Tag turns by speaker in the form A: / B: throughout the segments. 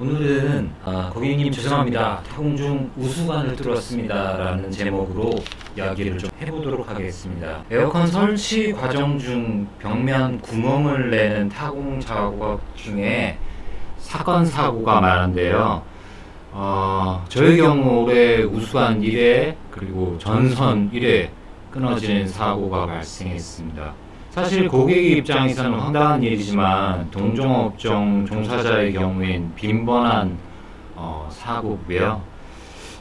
A: 오늘은 아, 고객님 죄송합니다. 타공 중 우수관을 뚫었습니다. 라는 제목으로 이야기를 좀 해보도록 하겠습니다. 에어컨 설치 과정 중 벽면 구멍을 내는 타공 작업 중에 사건 사고가 많은데요. 어, 저희 경우 올해 우수관 1회 그리고 전선 1회 끊어지는 사고가 발생했습니다. 사실 고객 입장에서는 황당한 일이지만 동종업종 종사자의 경우엔 빈번한 어, 사고고요.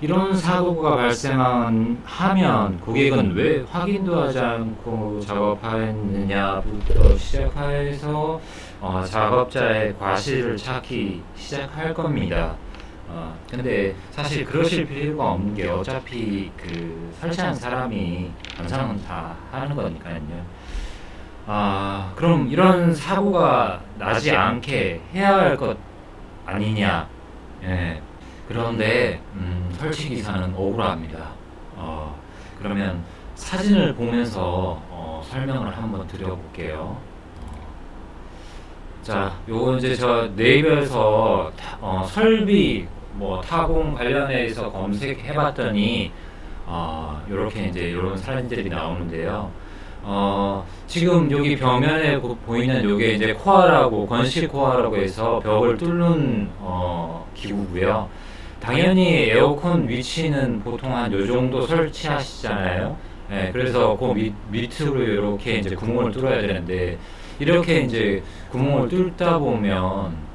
A: 이런 사고가 발생하면 고객은 왜 확인도 하지 않고 작업하였느냐부터 시작해서 어, 작업자의 과실을 찾기 시작할 겁니다. 어, 근데 사실 그러실 필요가 없는 게 어차피 그 설치한 사람이 완성은 다 하는 거니까요. 아, 그럼 이런 사고가 나지 않게 해야 할 것 아니냐. 예. 그런데, 음, 설치 기사는 억울합니다. 어, 그러면 사진을 보면서 어, 설명을 한번 드려볼게요. 어, 자, 요거 이제 저 네이버에서 타- 어, 설비 뭐 타공 관련해서 검색해봤더니 어, 요렇게 이제 요런 사진들이 나오는데요. 어, 지금 여기 벽면에 보- 보이는 요게 이제 코아라고 건식 코아라고 해서 벽을 뚫는 어, 기구고요. 당연히 에어컨 위치는 보통 한 요 정도 설치하시잖아요. 예, 그래서 그 밑, 밑으로 이렇게 이제 구멍을 뚫어야 되는데 이렇게 이제 구멍을 뚫다 보면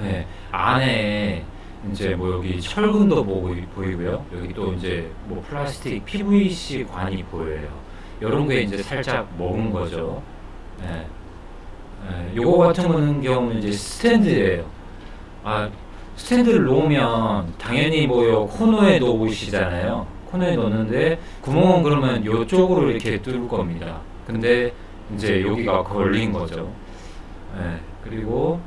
A: 예, 안에 이제 뭐 여기 철근도 보이, 보이고요. 여기 또 이제 뭐 플라스틱 PVC 관이 보여요. 이런 게 이제 살짝 먹은 거죠. 예. 예, 요거 같은 경우는 이제 스탠드예요. 아, 스탠드를 놓으면 당연히 뭐요 코너에 놓으시잖아요. 코너에 놓는데 구멍은 그러면 요쪽으로 이렇게 뚫을 겁니다. 근데 이제 여기가 걸린 거죠. 예, 그리고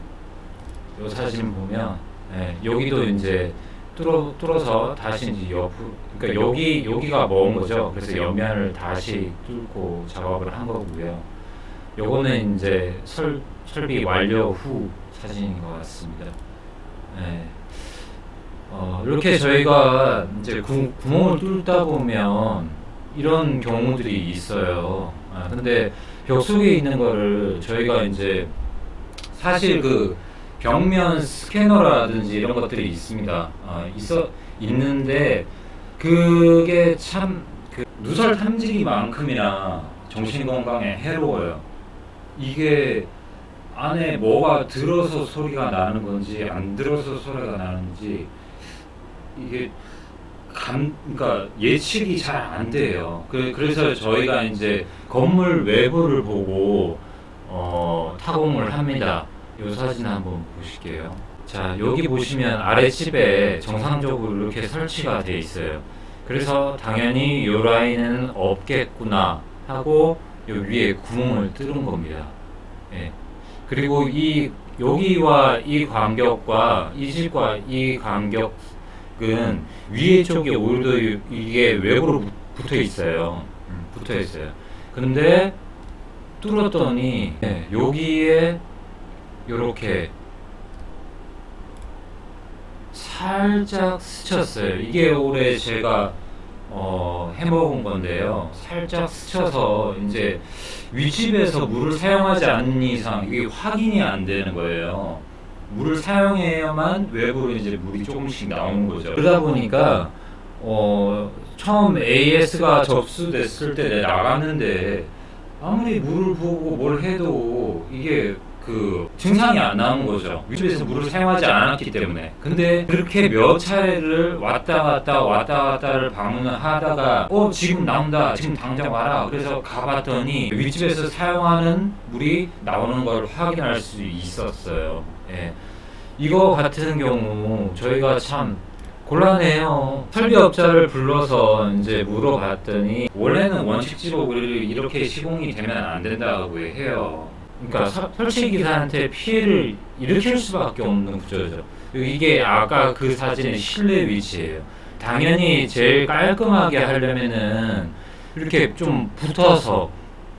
A: 요 사진 보면 예, 여기도 이제 뚫어 뚫어서 다시 이제 옆으로 그러니까 여기 여기가 먹은 거죠. 그래서 옆면을 다시 뚫고 작업을 한 거고요. 요거는 이제 설 설비 완료 후 사진인 것 같습니다. 예. 어, 이렇게 저희가 이제 구, 구멍을 뚫다 보면 이런 경우들이 있어요. 아, 근데 벽 속에 있는 거를 저희가 이제 사실 그 벽면 스캐너라든지 이런 것들이 있습니다. 아, 있어 있는데 그게 참 그 누설 탐지기만큼이나 정신 건강에 해로워요. 이게 안에 뭐가 들어서 소리가 나는 건지 안 들어서 소리가 나는지 이게 감 그러니까 예측이 잘 안 돼요. 그, 그래서 저희가 이제 건물 외부를 보고 어, 타공을 합니다. 이 사진 한번 보실게요. 자 여기 보시면 아랫집에 정상적으로 이렇게 설치가 돼 있어요. 그래서 당연히 이 라인은 없겠구나 하고 요 위에 구멍을 뚫은 겁니다. 예. 그리고 이 여기와 이 간격과 이 집과 이 간격은 위에 쪽에 오히려 이게 외부로 붙- 붙어 있어요. 음, 붙어 있어요. 근데 뚫었더니 예, 여기에 요렇게 살짝 스쳤어요. 이게 올해 제가 어, 해먹은 건데요. 살짝 스쳐서 이제 윗집에서 물을 사용하지 않는 이상 이게 확인이 안 되는 거예요. 물을 사용해야만 외부로 이제 물이 조금씩 나오는 거죠. 그러다 보니까 어, 처음 AS가 접수됐을 때 나갔는데 아무리 물을 부고 뭘 해도 이게 그 증상이 안 나오는 거죠. 윗집에서 물을 사용하지 않았기 때문에. 근데 그렇게 몇 차례를 왔다 갔다 왔다 갔다를 방문을 하다가 어 지금 나온다. 지금 당장 와라. 그래서 가봤더니 윗집에서 사용하는 물이 나오는 걸 확인할 수 있었어요. 예. 이거 같은 경우 저희가 참 곤란해요. 설비업자를 불러서 이제 물어봤더니 원래는 원칙지로 이렇게 시공이 되면 안 된다고 해요. 그러니까 서- 설치 기사한테 피해를 일으킬 수밖에 없는 구조죠. 이게 아까 그 사진의 실내 위치예요. 당연히 제일 깔끔하게 하려면은 이렇게 좀 붙어서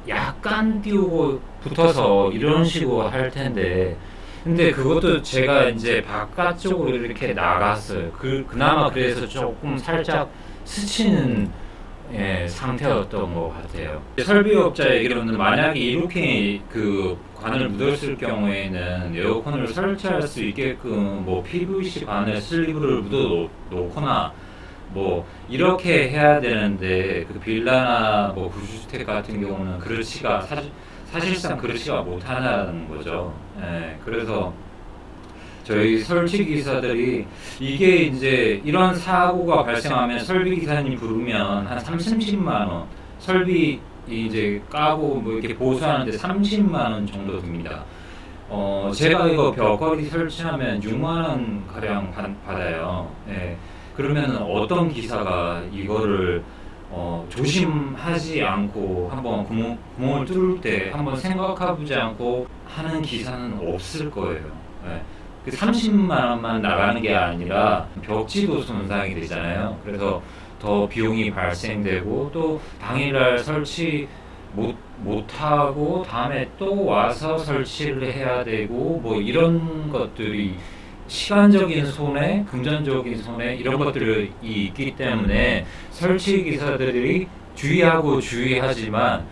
A: 약간 띄우고 붙어서 이런 식으로 할 텐데 근데 그것도 제가 이제 바깥쪽으로 이렇게 나갔어요. 그 그나마 그래서 조금 살짝 스치는 예, 상태였던 것 같아요. 설비업자 얘기로는 만약에 이렇게 그 관을 묻었을 경우에는 에어컨을 설치할 수 있게끔 뭐 PVC 관에 슬리브를 묻어 놓거나 뭐 이렇게 해야 되는데 그 빌라나 뭐 구주택 같은 경우는 그렇지가 사실 사실상 그렇지가 못하는 거죠. 예, 그래서 저희 설치 기사들이 이게 이제 이런 사고가 발생하면 설비 기사님 부르면 한 3, 30만 원 설비 이제 까고 뭐 이렇게 보수하는데 30만 원 정도 듭니다. 어 제가 이거 벽걸이 설치하면 6만 원 가량 받, 받아요. 예. 그러면 어떤 기사가 이거를 어, 조심하지 않고 한번 구멍, 구멍을 뚫을 때 한번 생각해보지 않고 하는 기사는 없을 거예요. 예. 그 30만 원만 나가는 게 아니라 벽지도 손상이 되잖아요. 그래서 더 비용이 발생되고 또 당일날 설치 못 못하고 다음에 또 와서 설치를 해야 되고 뭐 이런 것들이 시간적인 손해, 금전적인 손해 이런 것들이 있기 때문에 설치 기사들이 주의하고 주의하지만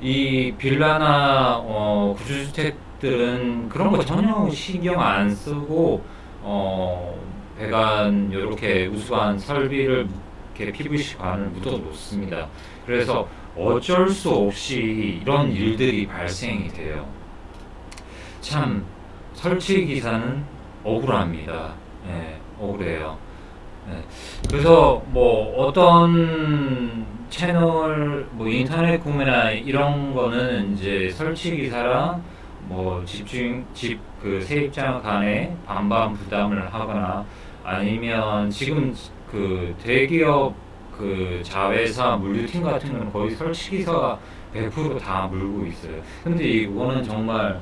A: 이 빌라나 어, 구주택 들은 그런 거 전혀 신경 안 쓰고 어, 배관 이렇게 우수한 설비를 이렇게 PVC 관을 묻어 놓습니다. 그래서 어쩔 수 없이 이런 일들이 발생이 돼요. 참 설치 기사는 억울합니다. 예, 억울해요. 예, 그래서 뭐 어떤 채널 뭐 인터넷 구매나 이런 거는 이제 설치 기사랑 뭐 집중 집 그 세입자 간에 반반 부담을 하거나 아니면 지금 그 대기업 그 자회사 물류팀 같은 경우는 거의 설치 기사가 100%다 물고 있어요. 근데 이거는 정말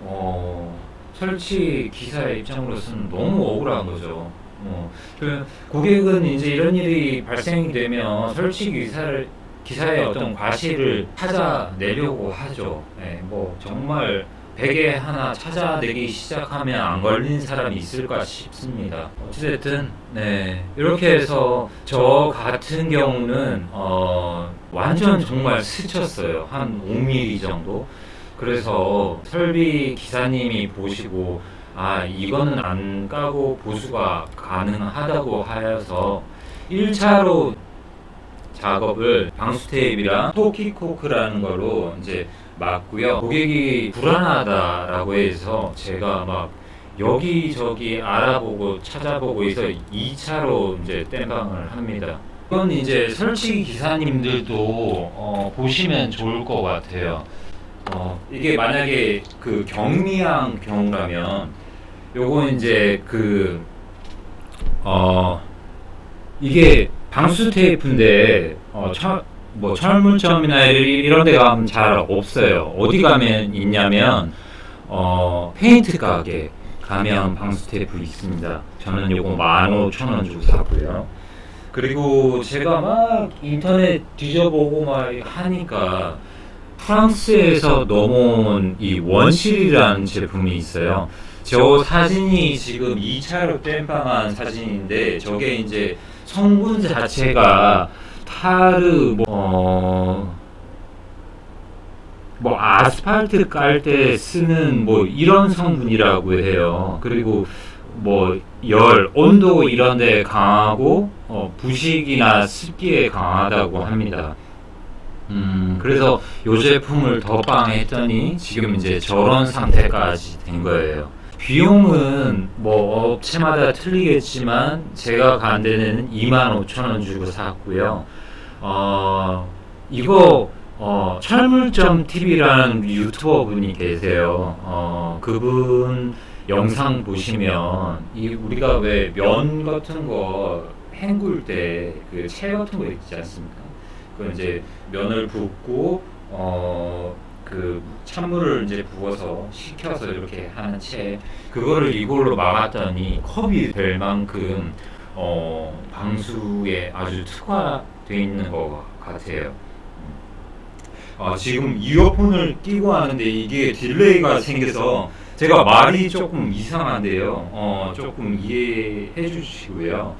A: 어 설치 기사의 입장으로서는 너무 억울한 거죠. 어, 그 고객은 이제 이런 일이 발생이 되면 설치 기사를 기사의 어떤 과실을 찾아내려고 하죠. 네, 뭐 정말 베개 하나 찾아내기 시작하면 안 걸린 사람이 있을까 싶습니다. 어찌됐든 네 이렇게 해서 저 같은 경우는 어, 완전 정말 스쳤어요. 한 5mm 정도. 그래서 설비 기사님이 보시고 아 이거는 안 까고 보수가 가능하다고 하여서 1차로 작업을 방수 테이프랑 토키코크라는 걸로 이제 맞고요. 고객이 불안하다라고 해서 제가 막 여기저기 알아보고 찾아보고 해서 2차로 이제 땜방을 합니다. 이건 이제 설치 기사님들도 어, 보시면 좋을 것 같아요. 어, 이게 만약에 그 경미한 경우라면 요거 이제 그 어, 이게 방수 테이프인데 어, 철, 뭐 철물점이나 이런 데 가면 잘 없어요. 어디 가면 있냐면 어, 페인트 가게 가면 방수 테이프 있습니다. 저는 요거 15,000원 주고 사고요. 그리고 제가 막 인터넷 뒤져보고 막 하니까 프랑스에서 넘어온 이 원실이라는 제품이 있어요. 저 사진이 지금 2차로 땜빵한 사진인데 저게 이제 성분 자체가 타르 뭐, 어, 뭐 아스팔트 깔 때 쓰는 뭐 이런 성분이라고 해요. 그리고 뭐 열, 온도 이런 데 강하고 어, 부식이나 습기에 강하다고 합니다. 음, 그래서 요 제품을 덧방 했더니 지금 이제 저런 상태까지 된 거예요. 비용은 뭐 업체마다 틀리겠지만 제가 간 데는 2만 5천 원 주고 샀고요. 어, 이거 어, 철물점 TV라는 유튜버 분이 계세요. 어, 그분 영상 보시면 이 우리가 왜 면 같은 거 헹굴 때 그 채 같은 거 있지 않습니까? 그 이제 면을 붓고 어 그 찬물을 이제 부어서 식혀서 이렇게 하는 채 그거를 이걸로 막았더니 컵이 될 만큼 어 방수에 아주 특화 되어 있는 것 같아요. 아, 지금 이어폰을 끼고 하는데 이게 딜레이가 생겨서 제가 말이 조금 이상한데요. 어, 조금 이해해 주시고요.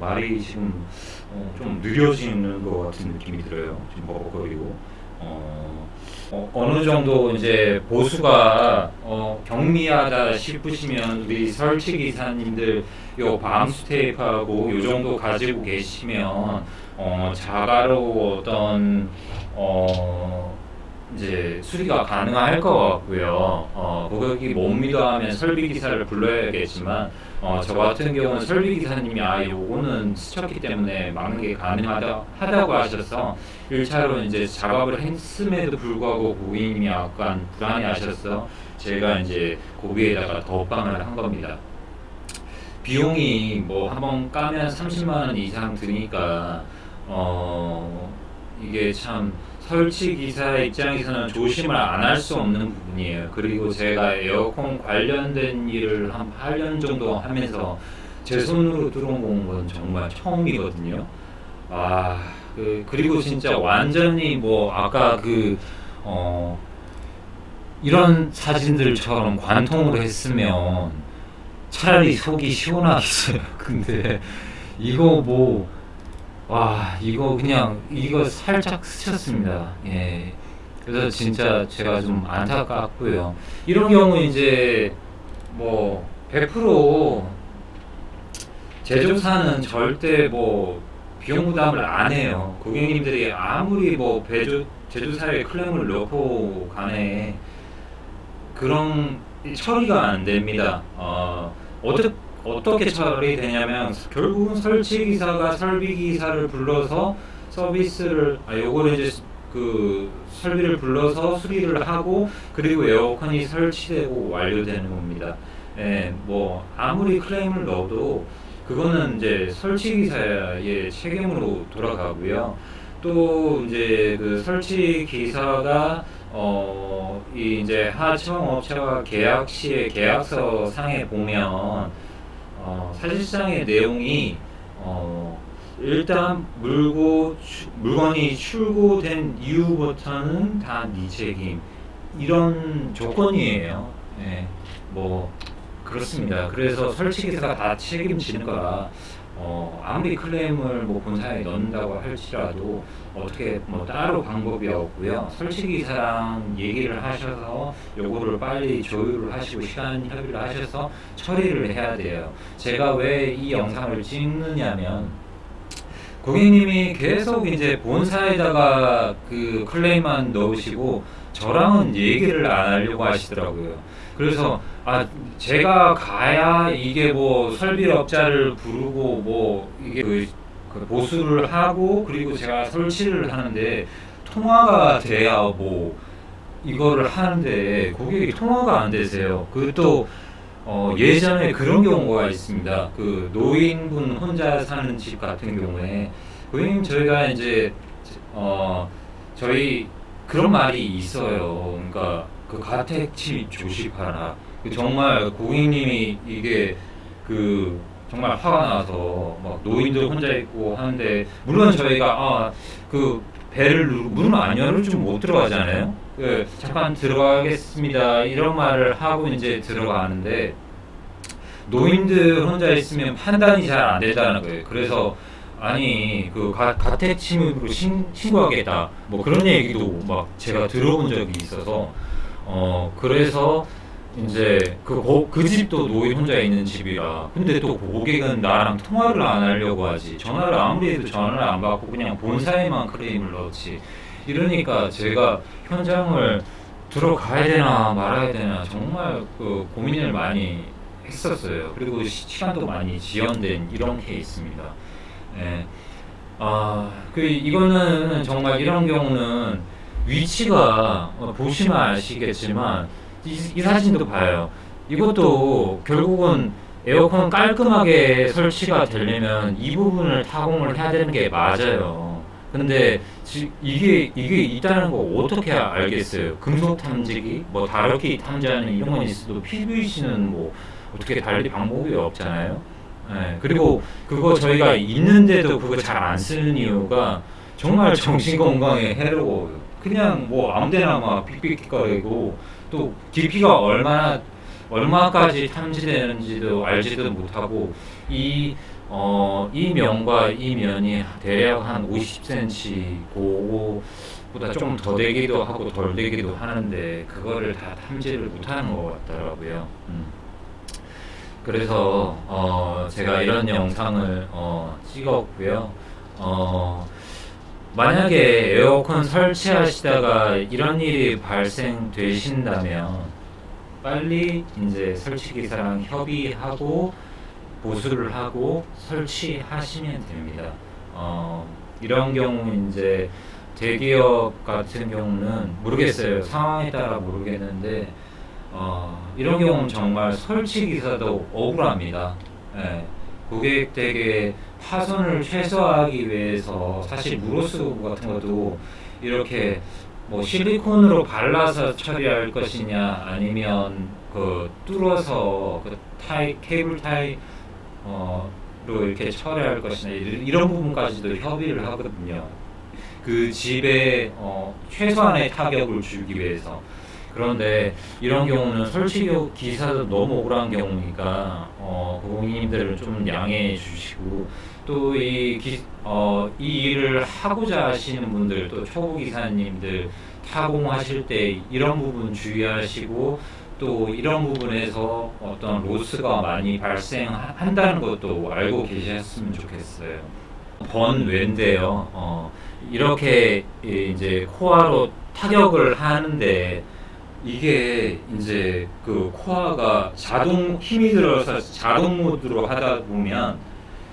A: 말이 지금 어, 좀 느려지는 것 같은 느낌이 들어요. 지금 버벅거리고. 어, 어, 어느 정도 이제 보수가 어, 경미하다 싶으시면 우리 설치 기사님들 요 방수 테이프하고 요 정도 가지고 계시면 어, 자가로 어떤 어, 이제 수리가 가능할 것 같고요. 어, 고객이 못 믿어하면 설비 기사를 불러야겠지만 어, 저 같은 경우는 설비 기사님이 아 요거는 스쳤기 때문에 막는 게 가능하다 하다고 하셔서 1차로 이제 작업을 했음에도 불구하고 고객님이 약간 불안해 하셔서 제가 이제 고비에다가 덧방을 한 겁니다. 비용이 뭐 한번 까면 30만 원 이상 드니까 어 이게 참 설치 기사 입장에서는 조심을 안 할 수 없는 부분이에요. 그리고 제가 에어컨 관련된 일을 한 8년 정도 하면서 제 손으로 들어온 건 정말 처음이거든요. 아, 그, 그리고 진짜 완전히 뭐 아까 그, 어, 이런 사진들처럼 관통으로 했으면 차라리 속이 시원하겠어요. 근데 이거 뭐, 와, 이거 그냥, 이거 살짝 스쳤습니다. 예. 그래서 진짜 제가 좀 안타깝고요. 이런 경우 이제 뭐, 100% 제조사는 절대 뭐, 비용 부담을 안 해요. 고객님들이 아무리 뭐, 배조, 제조사에 클레임을 넣고 간에 그런 처리가 안 됩니다. 어, 어떻게 어떻게 처리 되냐면 결국은 설치 기사가 설비 기사를 불러서 서비스를 아 요거를 이제 그 설비를 불러서 수리를 하고 그리고 에어컨이 설치되고 완료되는 겁니다. 예, 뭐 아무리 클레임을 넣어도 그거는 이제 설치 기사의 책임으로 돌아가고요. 또 이제 그 설치 기사가 어, 이 이제 하청 업체와 계약 시에 계약서 상에 보면 어, 사실상의 내용이 어, 일단 물고 추- 물건이 출고된 이후부터는 다 네 책임 이런 조건이에요. 예, 뭐 그렇습니다. 그래서 설치 기사가 다 책임지는 거라 어, 아무리 클레임을 뭐 본사에 넣는다고 할지라도 어떻게 뭐 따로 방법이 없고요. 설치 기사랑 얘기를 하셔서 요거를 빨리 조율을 하시고 시간 협의를 하셔서 처리를 해야 돼요. 제가 왜 이 영상을 찍느냐면 고객님이 계속 이제 본사에다가 그 클레임만 넣으시고 저랑은 얘기를 안 하려고 하시더라고요. 그래서 아 제가 가야 이게 뭐 설비업자를 부르고 뭐 이게 그, 그 보수를 하고 그리고 제가 설치를 하는데 통화가 돼야 뭐 이거를 하는데 고객이 통화가 안 되세요. 그또 어, 예전에 그런 경우가 있습니다. 그 노인분 혼자 사는 집 같은 경우에 고객님 저희가 이제 어 저희 그런 말이 있어요. 그러니까 그 가택 침입 조심하라. 그 정말 고객님이 이게 그 정말 화가 나서 막 노인들 혼자 있고 하는데 물론 저희가 아그 배를 누르고 문을 안줄못 들어가잖아요. 그 잠깐 들어가겠습니다 이런 말을 하고 이제 들어가는데 노인들 혼자 있으면 판단이 잘안 된다는 거예요. 그래서 아니 그 가, 가택 침입으로 신, 신고하겠다. 뭐 그런 얘기도 막 제가 들어본 적이 있어서 어 그래서 이제 그, 고- 그 집도 노인 혼자 있는 집이라. 근데 또 고객은 나랑 통화를 안 하려고 하지. 전화를 아무리 해도 전화를 안 받고 그냥 본사에만 클레임을 넣지. 이러니까 제가 현장을 들어가야 되나 말아야 되나 정말 그 고민을 많이 했었어요. 그리고 시, 시간도 많이 지연된 이런 케이스입니다 예. 아, 그 이거는 정말 이런 경우는 위치가 어, 보시면 아시겠지만 이, 이 사진도 봐요. 이것도 결국은 에어컨 깔끔하게 설치가 되려면 이 부분을 타공을 해야 되는 게 맞아요. 근데 지, 이게 이게 있다는 거 어떻게 알겠어요? 금속 탐지기, 뭐 다루기 탐지하는 이런 건 있어도 PVC는 뭐 어떻게 달리 방법이 없잖아요. 예, 그리고 그거 저희가 있는데도 그거 잘 안 쓰는 이유가 정말 정신 건강에 해로워요. 그냥 뭐 아무데나 막 삑삑거리고 또 깊이가 얼마나 얼마까지 탐지되는지도 알지도 못하고 이 어, 이 면과 이 면이 대략 한 50cm 고보다 좀 더 되기도 하고 덜 되기도 하는데 그거를 다 탐지를 못하는 것 같더라고요. 음. 그래서 어, 제가 이런 영상을 어, 찍었고요. 어, 만약에 에어컨 설치하시다가 이런 일이 발생되신다면 빨리 이제 설치기사랑 협의하고 보수를 하고 설치하시면 됩니다. 어, 이런 경우 이제 대기업 같은 경우는 모르겠어요. 상황에 따라 모르겠는데 어, 이런 경우는 정말 설치 기사도 억울합니다. 예, 고객에게 파손을 최소화하기 위해서 사실 무로스 같은 것도 이렇게 뭐 실리콘으로 발라서 처리할 것이냐 아니면 그 뚫어서 그 타이 케이블 타이 어로 이렇게 처리할 것이냐 이런 부분까지도 협의를 하거든요. 그 집에 어, 최소한의 타격을 주기 위해서. 그런데 이런 경우는 설치 기사도 너무 억울한 경우니까 어, 고객님들을 좀 양해해 주시고 또이 어, 이 일을 하고자 하시는 분들 또 초보 기사님들 타공하실 때 이런 부분 주의하시고 또 이런 부분에서 어떤 로스가 많이 발생한다는 것도 알고 계셨으면 좋겠어요. 번외인데요. 어, 이렇게 이제 코어로 타격을 하는데 이게 이제 그 코어가 자동 힘이 들어서 자동 모드로 하다 보면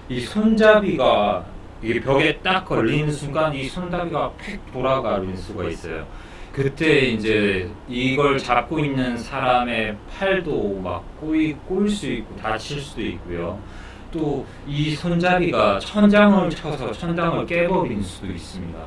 A: 이 손잡이가 이게 벽에 딱 걸리는 순간 이 손잡이가 팩 돌아가는 수가 있어요. 그때 이제 이걸 잡고 있는 사람의 팔도 막 꼬이 꼬일 수 있고 다칠 수도 있고요. 또 이 손잡이가 천장을 쳐서 천장을 깨버릴 수도 있습니다.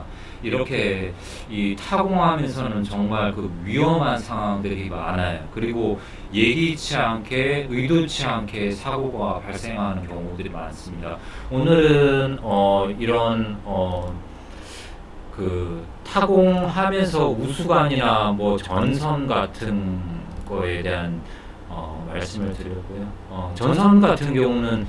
A: 이렇게 이 타공하면서는 정말 그 위험한 상황들이 많아요. 그리고 예기치 않게 의도치 않게 사고가 발생하는 경우들이 많습니다. 오늘은 어 이런 어 그 타공하면서 우수관이나 뭐 전선 같은 거에 대한 어 말씀을 드렸고요. 어 전선 같은 경우는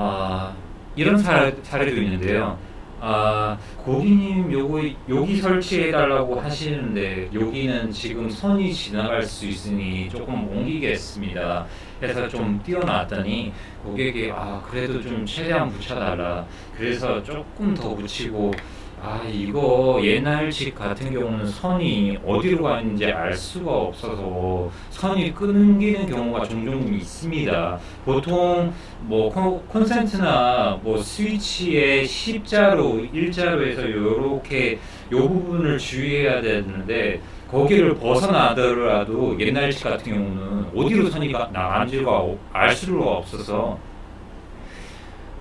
A: 아 이런 사례, 사례도 있는데요. 아, 고객님 요거 여기 설치해 달라고 하시는데 여기는 지금 선이 지나갈 수 있으니 조금 옮기겠습니다. 해서 좀 띄워놨더니 고객이 아 그래도 좀 최대한 붙여달라. 그래서 조금 더 붙이고 아 이거 옛날 집 같은 경우는 선이 어디로 가는지 알 수가 없어서 선이 끊기는 경우가 종종 있습니다. 보통 뭐 콘 센트나 뭐 스위치의 십자로 일자로 해서 이렇게 요 부분을 주의해야 되는데 거기를 벗어나더라도 옛날 집 같은 경우는 어디로 선이 나간지가 알 수가 없어서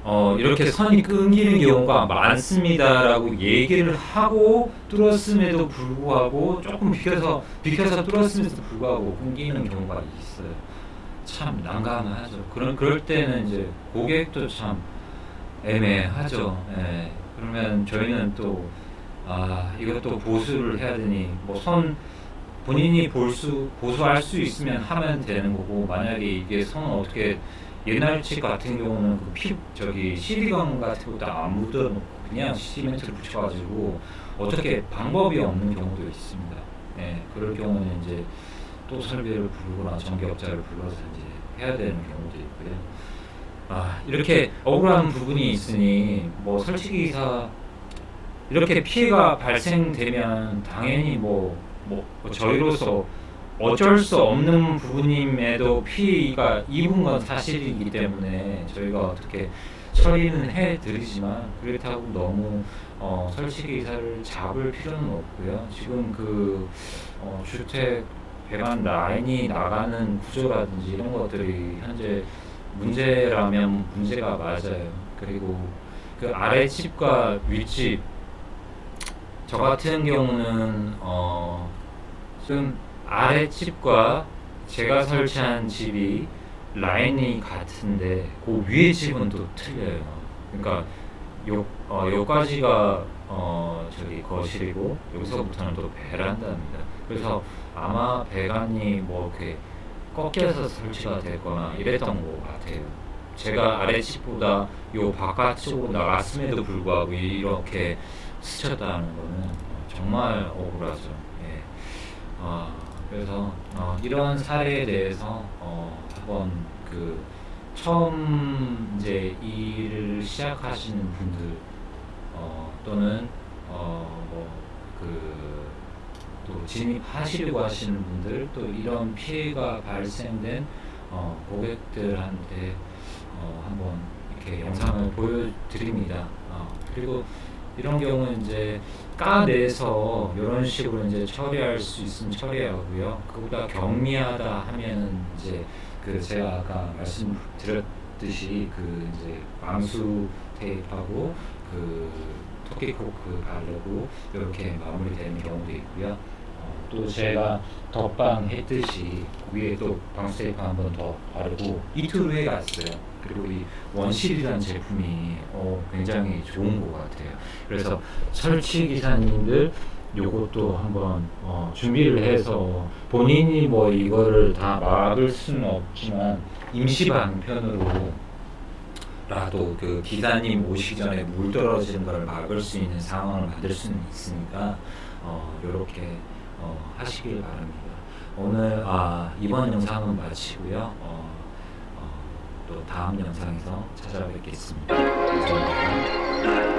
A: 어, 이렇게 선이 끊기는 경우가 많습니다라고 얘기를 하고 뚫었음에도 불구하고 조금 비켜서 비켜서 뚫었음에도 불구하고 끊기는 경우가 있어요. 참 난감하죠. 그런 그럴 때는 이제 고객도 참 애매하죠. 예. 그러면 저희는 또 아, 이것도 보수를 해야 되니 뭐 선 본인이 볼수 보수할 수 있으면 하면 되는 거고 만약에 이게 선 어떻게 옛날 집 같은 경우는 그 피, 저기 시리건 같은 것도 안 묻어놓고 그냥 시멘트를 붙여가지고 어떻게 방법이 없는 경우도 있습니다. 네, 그럴 경우는 이제 또 설비를 부르거나 전기업자를 불러서 이제 해야 되는 경우도 있고요. 아, 이렇게 억울한 부분이 있으니 뭐 설치기사 이렇게 피해가 발생되면 당연히 뭐, 뭐 저희로서 어쩔 수 없는 부분임에도 피해가 입은 건 사실이기 때문에 저희가 어떻게 처리는 해드리지만 그렇다고 너무 어, 설치기사를 잡을 필요는 없고요. 지금 그 어, 주택 배관 라인이 나가는 구조라든지 이런 것들이 현재 문제라면 문제가 맞아요. 그리고 그 아래집과 윗집 저 같은 경우는 어, 좀 아래 집과 제가 설치한 집이 라인이 같은데 그 위에 집은 또 틀려요. 그러니까 요, 어, 요까지가 어, 저기 거실이고 여기서부터는 또 베란다입니다. 그래서 아마 배관이 뭐 이렇게 꺾여서 설치가 됐거나 이랬던 것 같아요. 제가 아래집보다 요 바깥쪽으로 나갔음에도 불구하고 이렇게 스쳤다는 거는 정말 억울하죠. 예. 아, 그래서 어, 이런 사례에 대해서 어, 한번 그 처음 이제 일을 시작하시는 분들 어, 또는 어, 뭐그또 진입하시려고 하시는 분들 또 이런 피해가 발생된 어, 고객들한테 어, 한번 이렇게 영상을 보여드립니다. 어, 그리고 이런 경우는 이제 까 내서 이런 식으로 이제 처리할 수 있으면 처리하고요. 그보다 경미하다 하면은 이제 그 제가 아까 말씀드렸듯이 그 이제 방수 테이프하고 그 토끼 코크 바르고 이렇게 마무리되는 경우도 있고요. 어, 또 제가 덧방 했듯이 위에 또 방수 테이프 한 번 더 바르고 이틀 후에 갔어요. 그리고 이 원실이라는 제품이 어, 굉장히 좋은 것 같아요. 그래서 설치 기사님들 요것도 한번 어, 준비를 해서 본인이 뭐 이거를 다 막을 수는 없지만 임시 방편으로 라도 그 기사님 오시기 전에 물 떨어지는 걸 막을 수 있는 상황을 만들 수는 있으니까 어, 이렇게 어, 하시길 바랍니다. 오늘 아, 이번 영상은 마치고요. 어, 어, 또 다음 영상에서 찾아뵙겠습니다. 감사합니다.